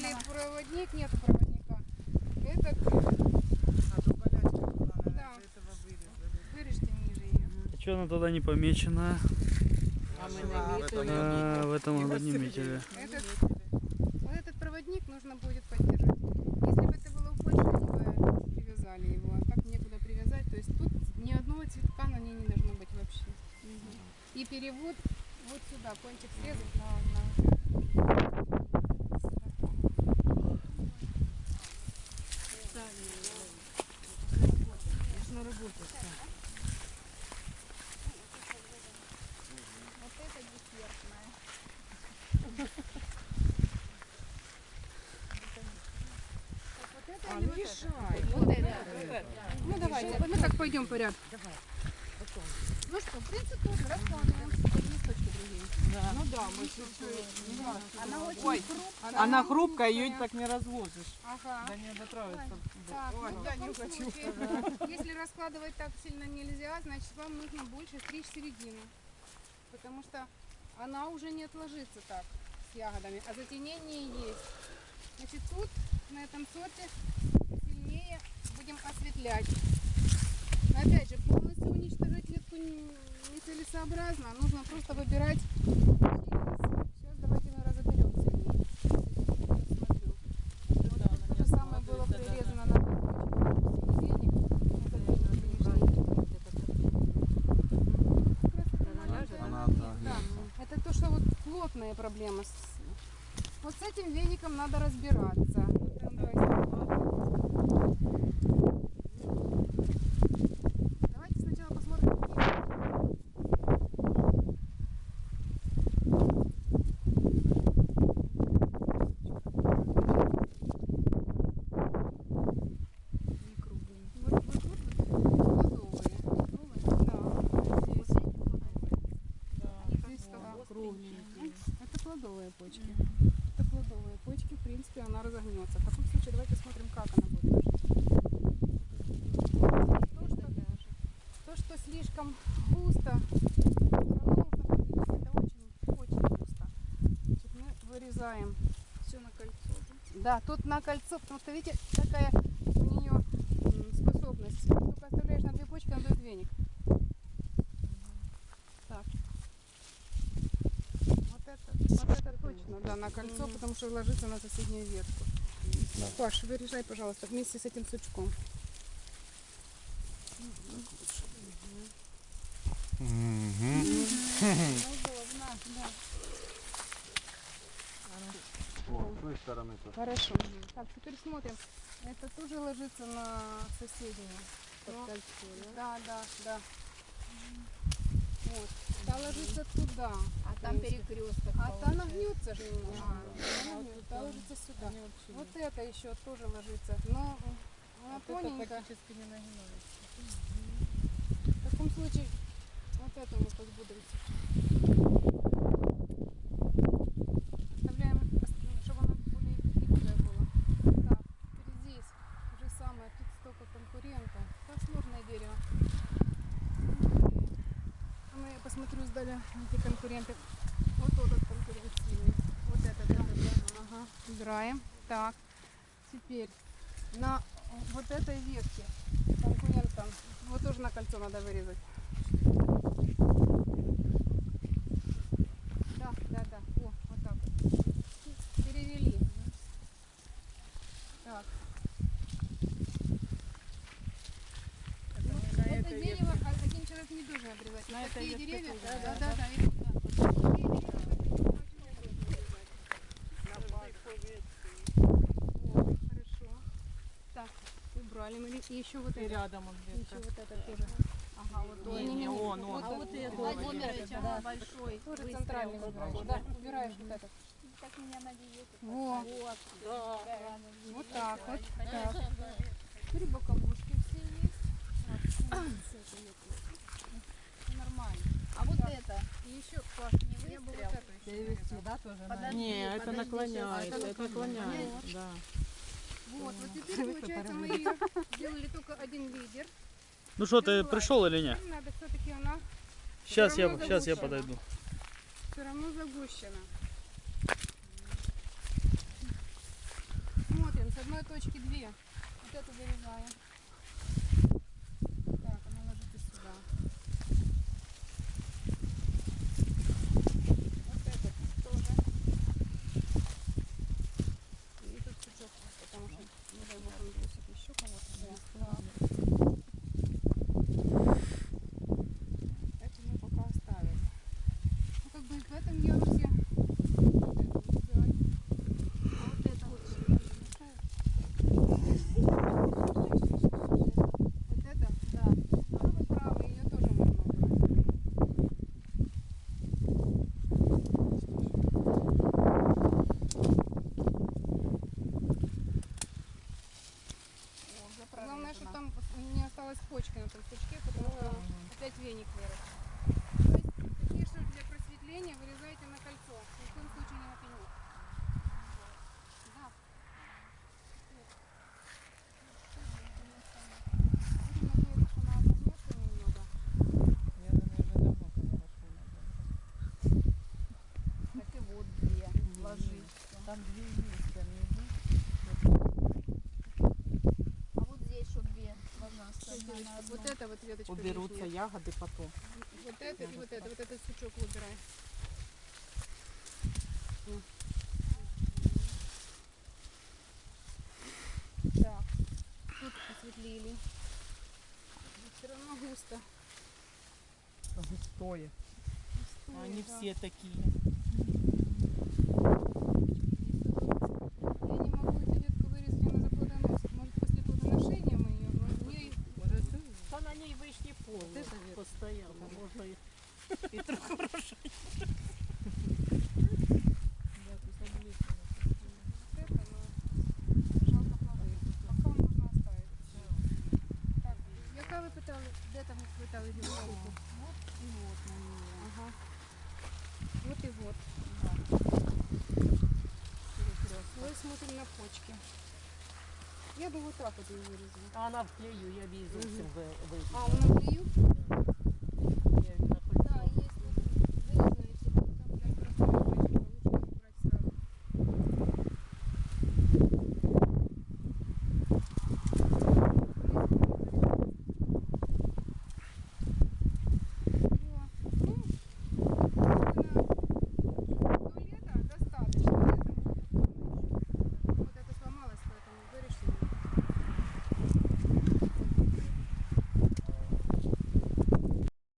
Взяли проводник, нету проводника. Этот, А тут болячка была, наверное, Да. из-за этого вырезали. вырежьте ниже ее. Что она тогда не помечена? А мы А, в этом А, в этом она не метили. Этот, вот этот проводник нужно будет поддерживать. Если бы это было в Польше, они бы привязали его. А так некуда привязать. То есть тут ни одного цветка на ней не должно быть вообще. И перевод вот сюда, кончик срезать на, на... Нужно работать. Вот это десертная. Вот или ну вот это? решай. Вот это. Ну давайте, мы так пойдем порядок. Ну что, в принципе, тоже раскладываем. Тут листочки другие. Ну да, мы чуть-чуть. Она очень Ой, хрупкая. Она хрупкая, ее так не разложишь. Ага. Да не дотроиться. Так, Ой, ну, в я таком не хочу. случае, если раскладывать так сильно нельзя, значит вам нужно больше стричь середину. Потому что она уже не отложится так с ягодами, а затенение есть. Значит, тут на этом сорте будем осветлять. Но опять же, полностью уничтожать ветку не- нецелесообразно. Нужно просто выбирать Сейчас давайте мы разоберем сильнее. Смотрю. Вот то же самое было прирезано да, это то, что вот плотная проблема. Вот с этим веником надо разбираться. Давайте. Сначала посмотрим. Это плодовые почки. Это плодовые почки, в принципе, она разогнется. В таком случае давайте смотрим, как она будет ложиться. То, что, то, что слишком густо. Это очень, очень густо. Значит, мы вырезаем. Все на кольцо. Да, тут на кольцо, потому что видите, какая у нее способность. Только оставляешь на две почки, он дает веник. Так. Вот это, вот это точно, да, на кольцо, потому что ложится на соседнюю ветку. Паш, вырежай, пожалуйста, вместе с этим сучком. Удобно, да. О, с той стороны тоже. Хорошо. Так, теперь смотрим. Это тоже ложится на соседнюю. Но- Да, да, да. Вот. Та ложится туда. А там перекресток. А же немножко. Она нагнется, та ложится сюда. Вот это еще тоже ложится. Но она тоненькая. практически не нагинается. В таком случае вот это мы подбудримся. Оставляем, ост- чтобы она более гибкая была. Так, теперь здесь то же самое. Тут столько конкурентов. Так сложное дерево. А ну, я посмотрю сдали эти конкуренты. Вот этот конкурент сильный. Вот этот, да, да. Ага, убираем. Так, теперь на вот этой ветке конкурентам, вот тоже на кольцо надо вырезать. Да, да, да. О, вот так. Перевели. Так. Ну, на это дерево а- один человек не должен обрезать. На такие ветке деревья, да, да? да, да, да, и вот так вот. Такие деревья очень Вот, хорошо. Так, убрали мы. И еще вот И это. рядом он Еще где-то. вот это тоже. Ага, вот Не, не, он, он. А вот это Владимирович, ага, большой. Тоже выстрел. центральный выбираешь. Да, убираешь вот это. Так меня на диету. Вот, Вот. вот так вот. Так. Теперь боковушки все есть. Нормально. А вот это. И еще, Паш, не было вот это еще. Подожди, Не, это подожди, наклоняет, щас. это наклоняет, да. Вот, вот теперь, получается, мы ее сделали только один лидер. Ну что, ты пришел или нет? Надо все-таки она Сейчас я, сейчас я подойду. все равно загущена. одной точки две. Вот эту вырезаем. Так, она ложится сюда. Вот этот тоже. И тут сучок, потому что, не дай бог, он бросит еще кого-то. Да. Это мы пока оставим. Ну, как бы в этом ярусе вот это убирать. А вот это вот сюда Вот это? Да. Ну, вы правы, ее тоже можно убрать. О, уже Главное, чтобы прорезано. там почки на том пучке, потому что опять веник вырос. То есть что для просветления вырезайте на кольцо. Ни в коем случае не на пенек. Да. Будем надеяться, что на одном месте немного. Я думаю, уже давно хорошо надо. Так и вот две ложить. Там две есть, там не А вот здесь что две Вот это вот веточка Уберутся лишняя. ягоды потом. Вот это и вот это, вот этот сучок выбирай. Так, тут посветлели. Все равно густо. Густое. Густое, Они да. все такие. можно оставить. Так, яка ви питали? Де там ви питали гілку? И вот на нее. Ага. Вот и вот. Мы смотрим на почки. Я бы вот так вот ее вырезала. А вона в клею, я б її зовсім ви- вирізала. А, вона клею? Я її на